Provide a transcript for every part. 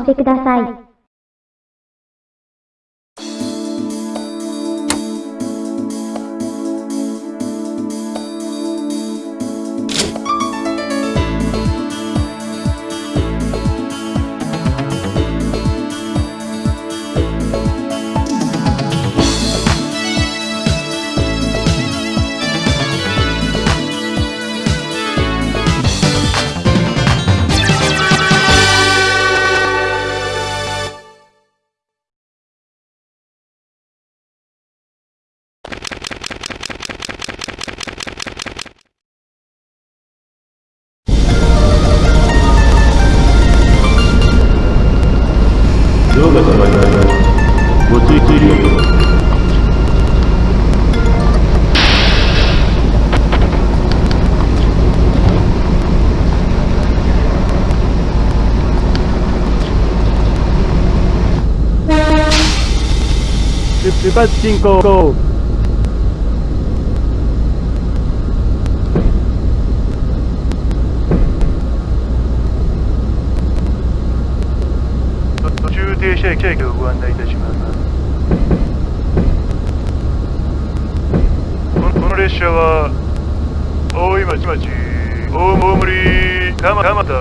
してください。出発進行。途中停車駅をご案内いたします。この列車は大井町町大森蒲田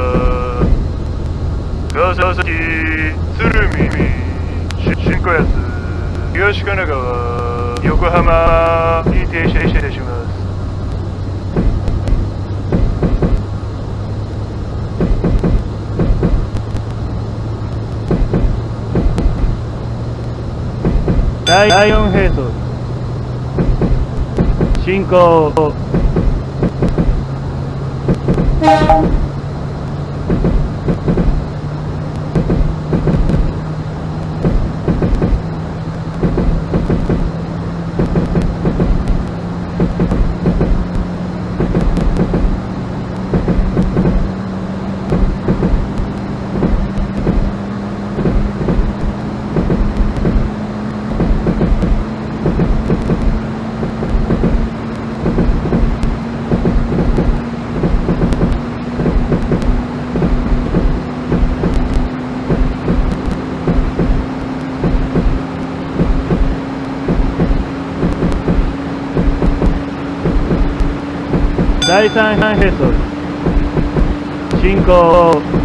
川崎鶴見新小安。東神奈川横浜に停車いたします。第4並走進行。第3並走進行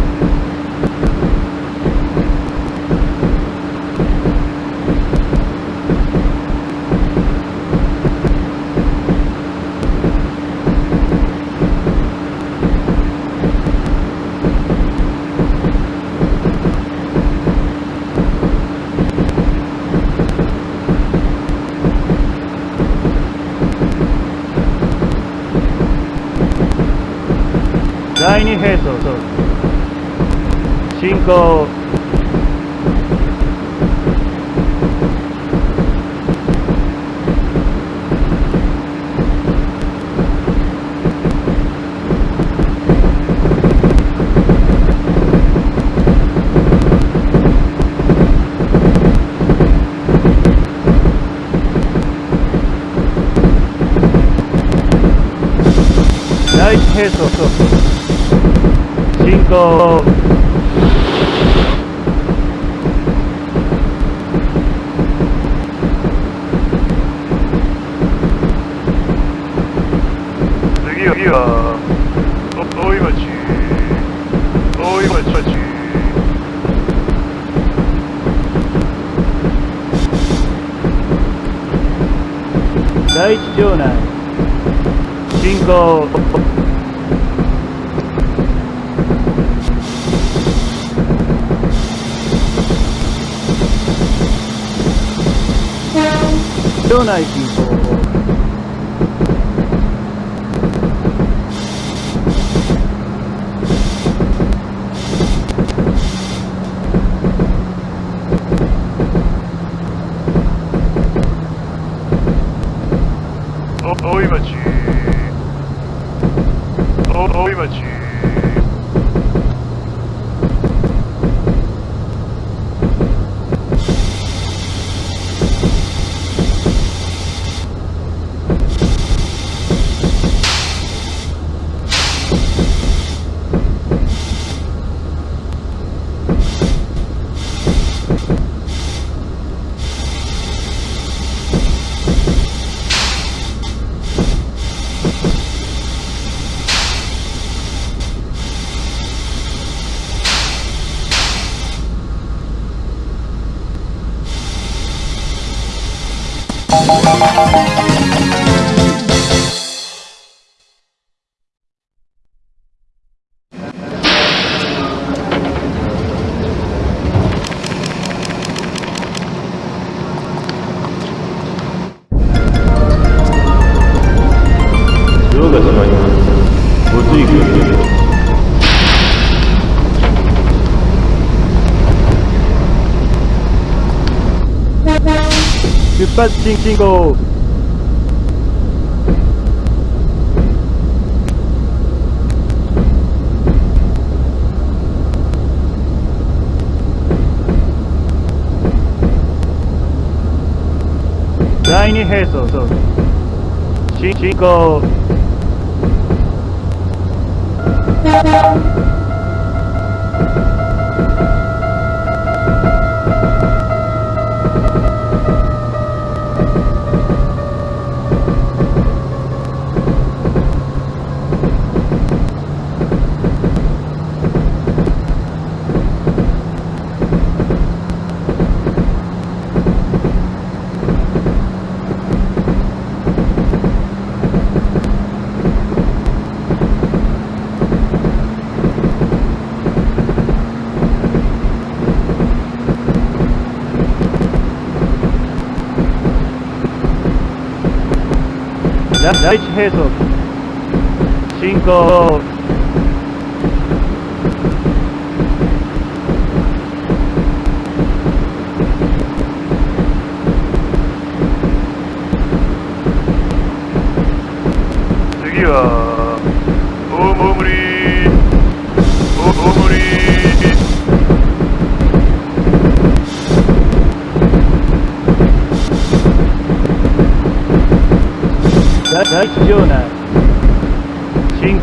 進行第1並走進 Cinco... Una. But jingle. Tiny hazel, so jingle. pesos. 5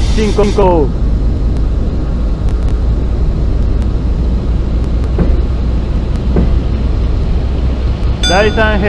Justin Conco. Daisan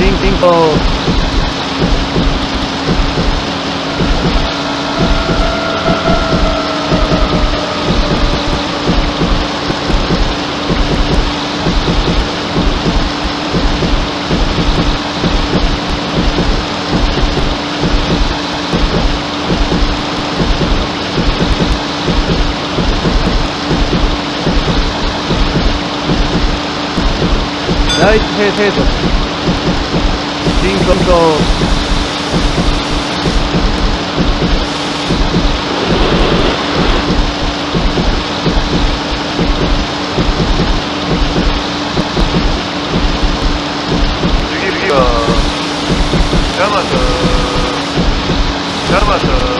Thank you po. 라이트 회사에서 지금 더 Yamato. Yamato.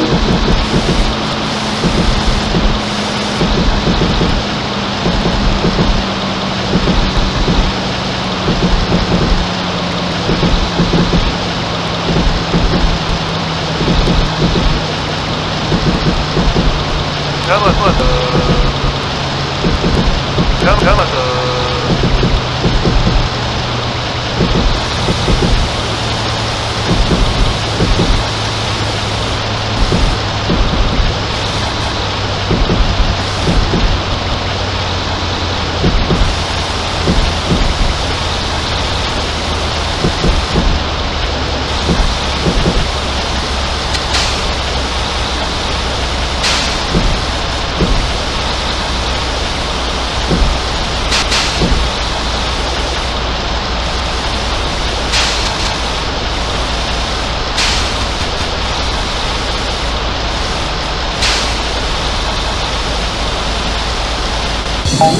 감아서 감아서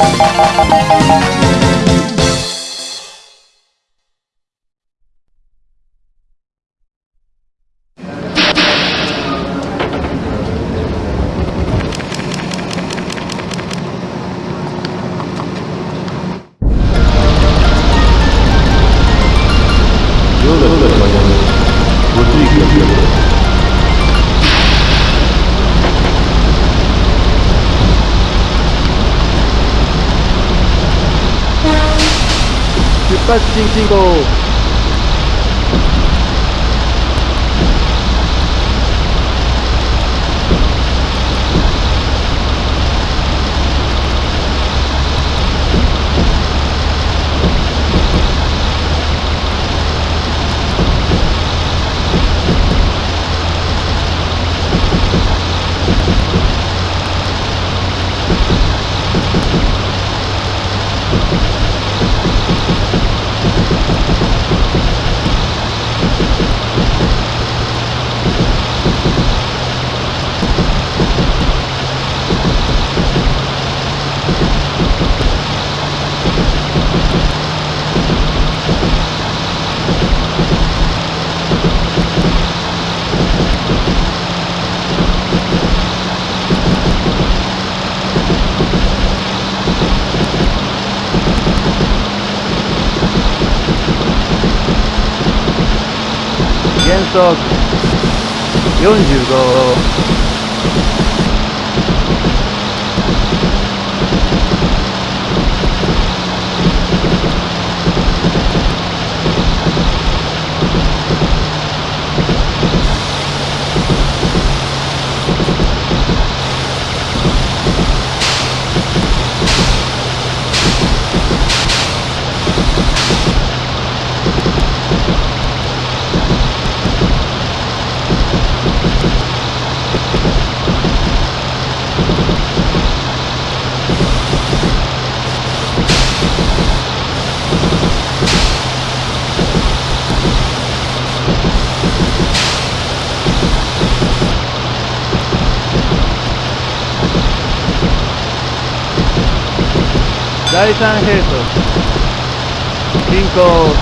Música 看星星都速45 Ahí están Jesús. Cinco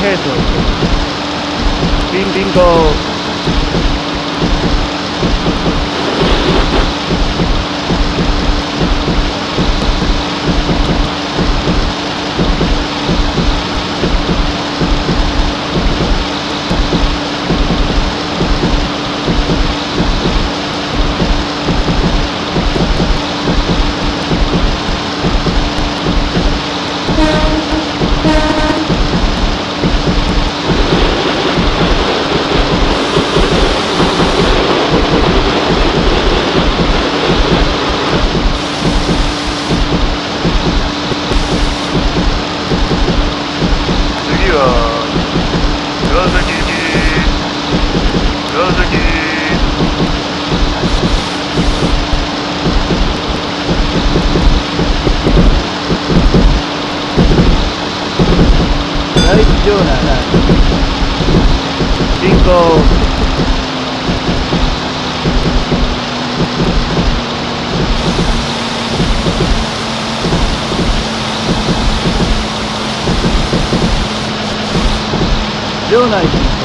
Jesús. Bingo. Jonathan. 5. Jonathan.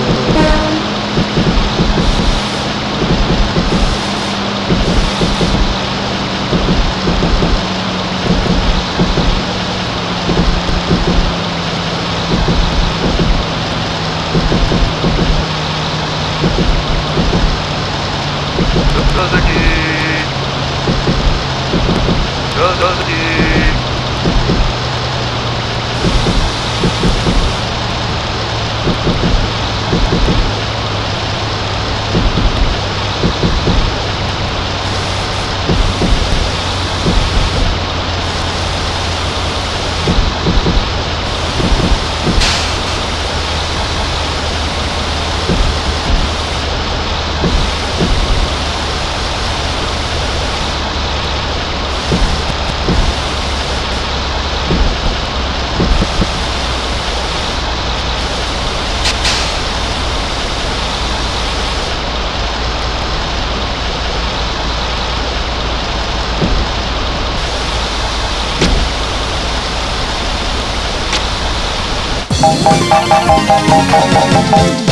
We'll be.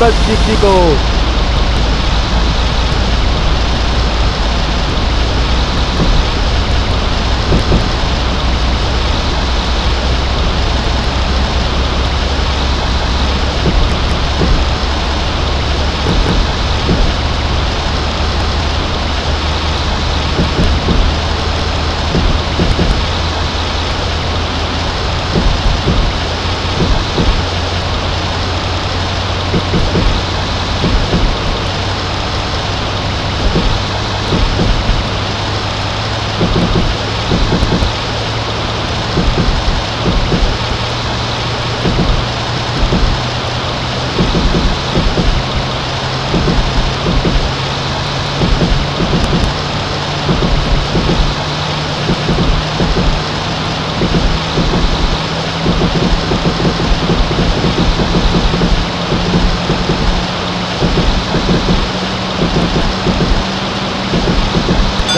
不折不扣。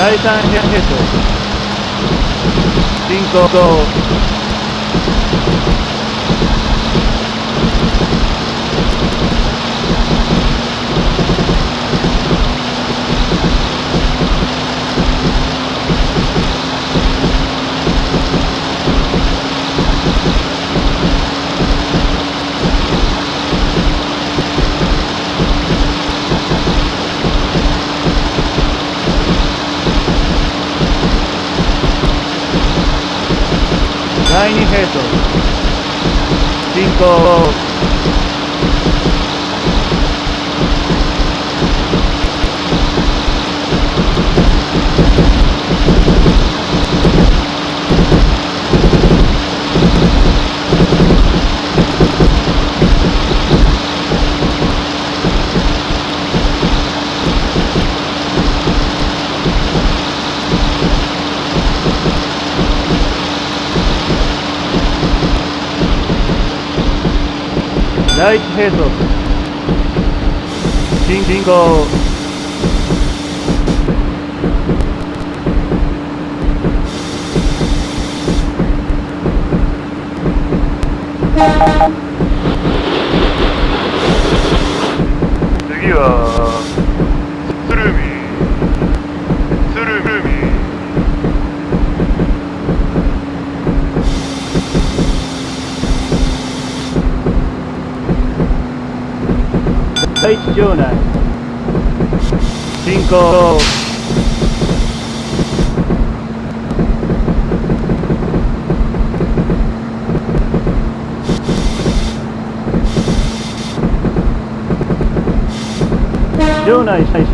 La distancia es 第二兵装進行 라이트 헤드 딩딩거 Thank you. funciona. 5. De una seis.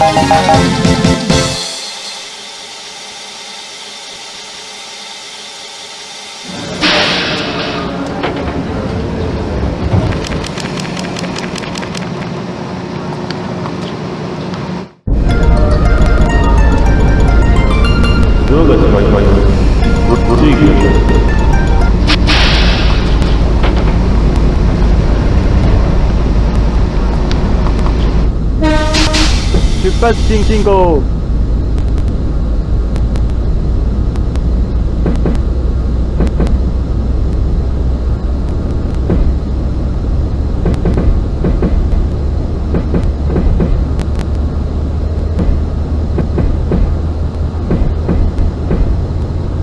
Música 신발 띵띵고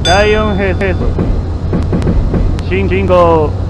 야영해서 징징고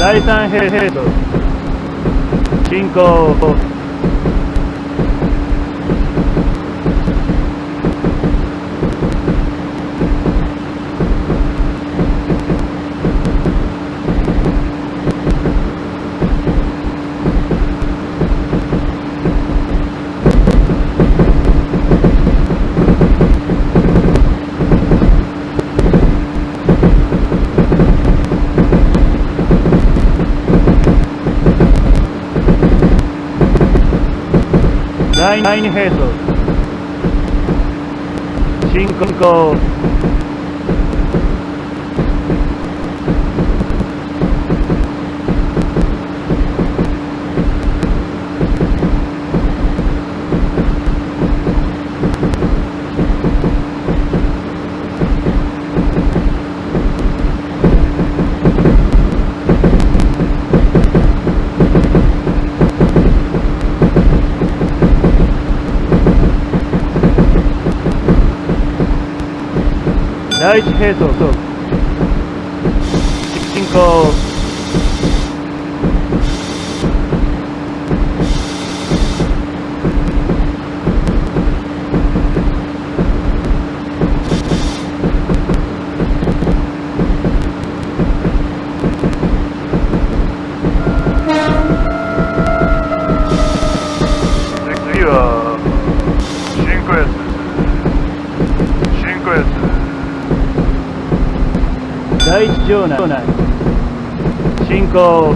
Dyson G5 第2フェーズ。進行 라이트 헤더 더 직진커 Jonas. Cinco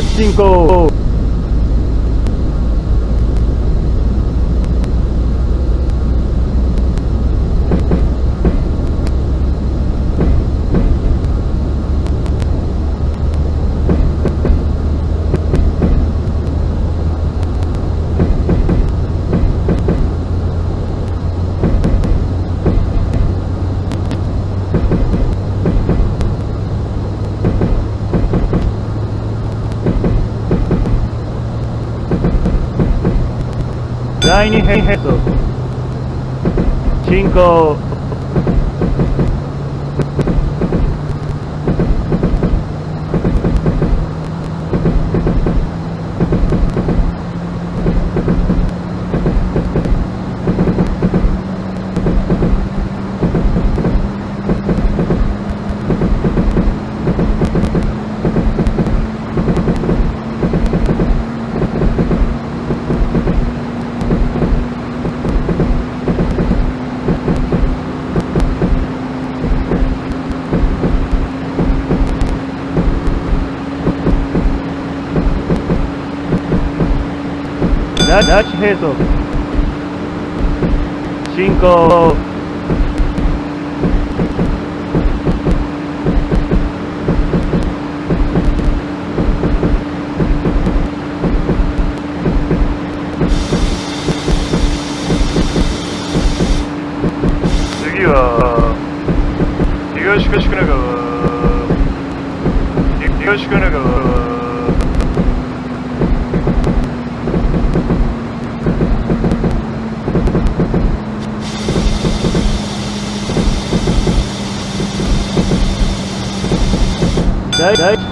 5 tiny head. 5 Dutch Hazel. Cinco.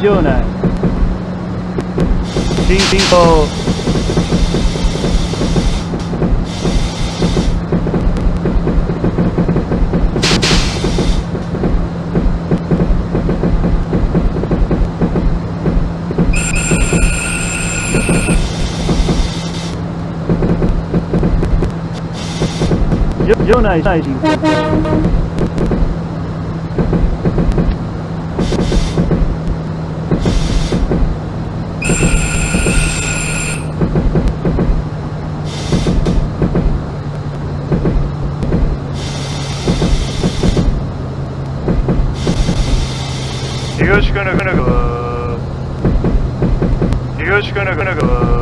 chưa này Dream People Yo, yo, nice, nice. 東神奈川東神奈川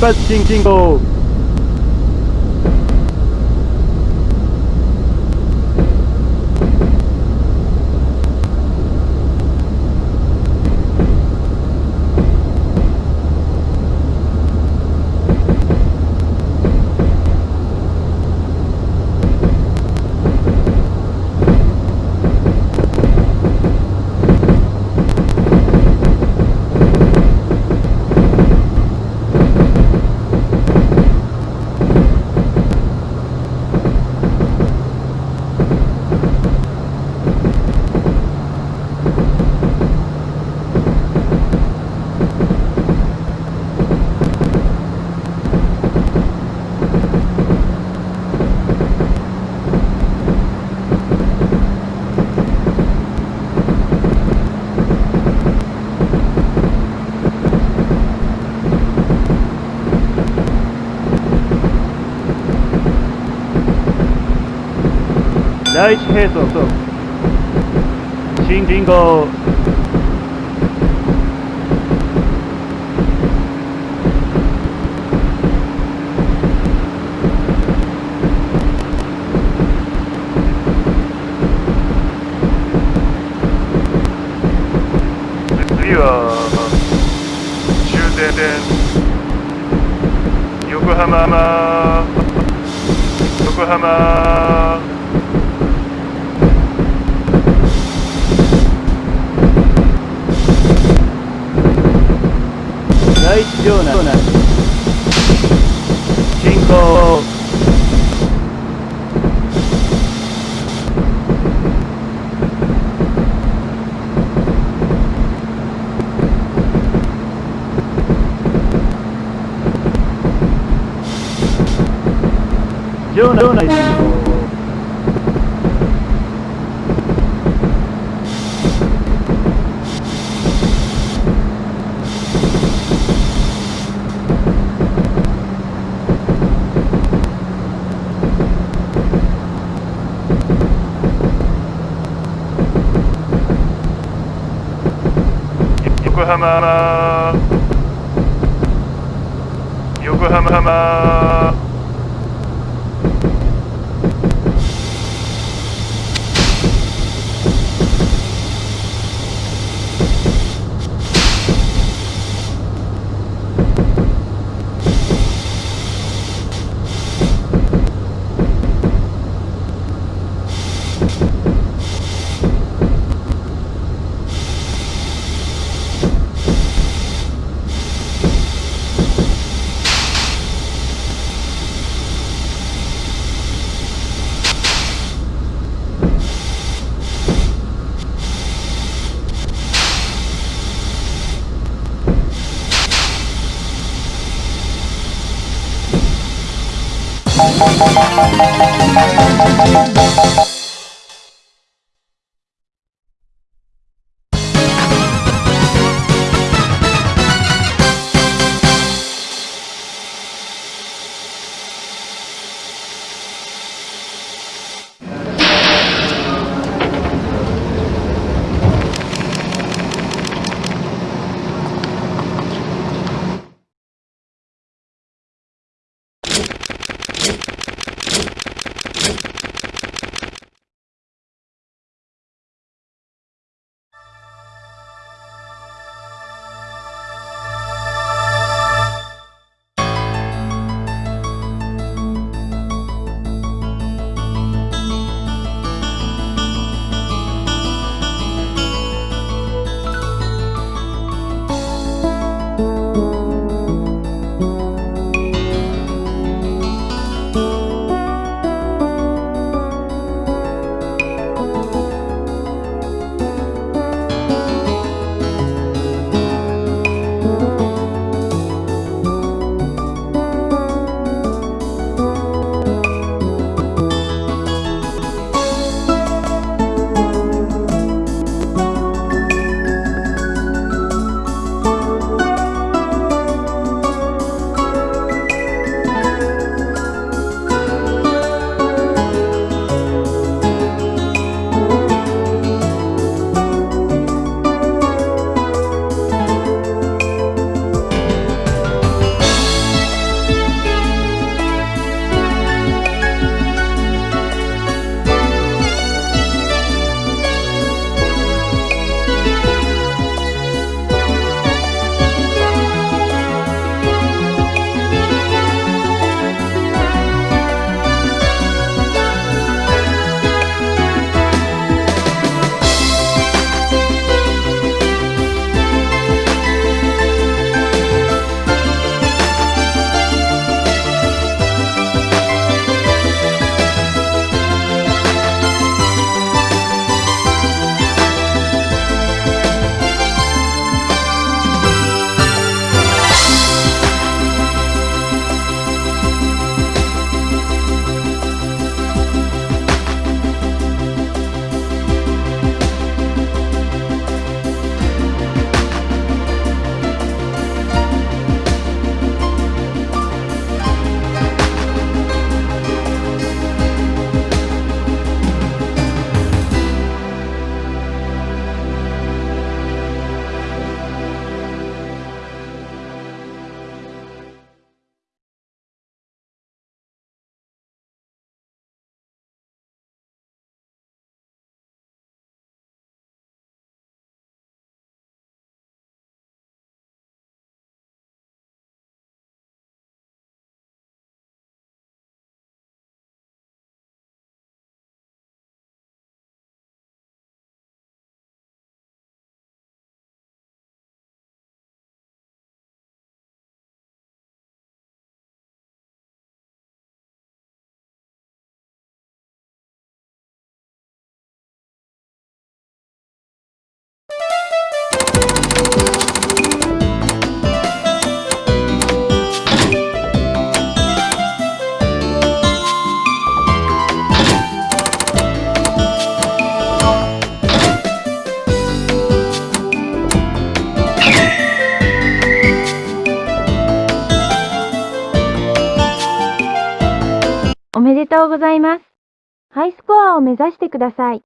bad thinking. Oh. 第一並走新信号。次は終点点横浜。横浜。funciona. 요구하마. 요구하마. ございます。ハイスコアを目指してください。